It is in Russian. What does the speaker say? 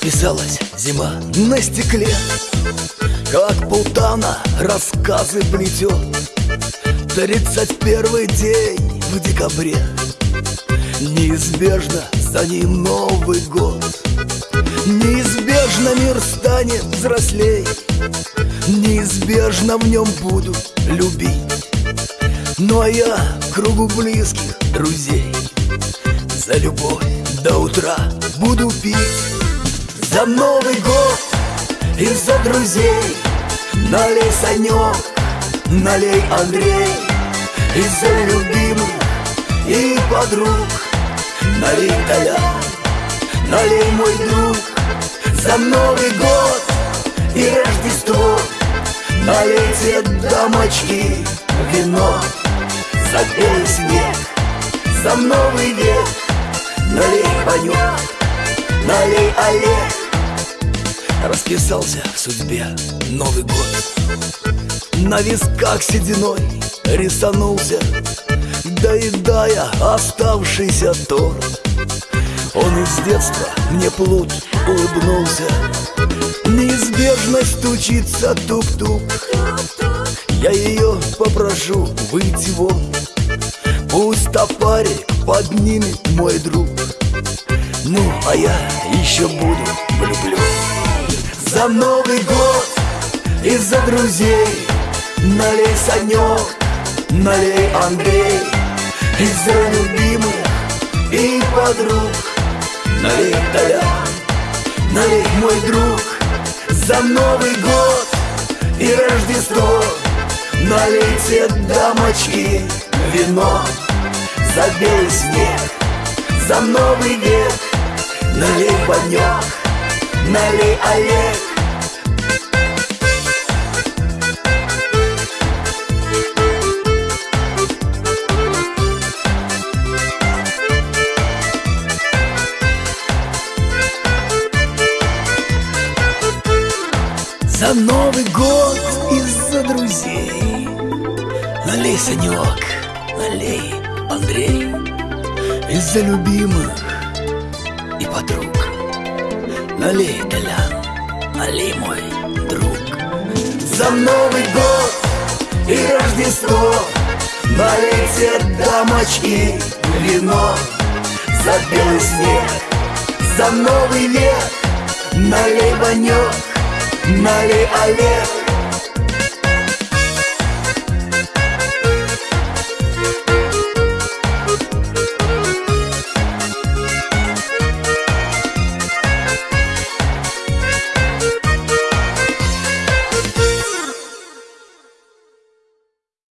Показалась зима на стекле. Как Пултана рассказы плетет. Тридцать первый день в декабре. Неизбежно за ним Новый год. Неизбежно мир станет взрослей. Неизбежно в нем буду любить. Ну а я кругу близких друзей. За любовь до утра буду пить За Новый год и за друзей. Налей, Санек, налей, Андрей И за любимых и подруг. Налей, Толян, налей, мой друг. За Новый год и Рождество. Налейте, дамочки, вино. За белый снег, за Новый век. Налей, Ванек, налей, Олег Расписался в судьбе Новый год. На висках сединой рисанулся Доедая оставшийся торт Он из детства мне плут улыбнулся Неизбежно стучится тук-тук. Я ее попрошу выйти вон Пусть топарик поднимет мой друг. Ну, а я еще буду влюблен За Новый год и за друзей. Налей, Санек, налей, Андрей. И за любимых и подруг. Налей, Толян, налей, мой друг. За Новый год и Рождество. Налейте, дамочки, вино. За белый снег, за Новый век. Налей, Ванек, налей, Олег! За Новый год и за друзей. Налей, Санек, налей, Андрей. Из-за любимых и подруг Налей, Толян, налей, мой друг? За Новый год и Рождество Налейте, дамочки, вино. За белый снег, за Новый век Налей, Ванек, налей, Олег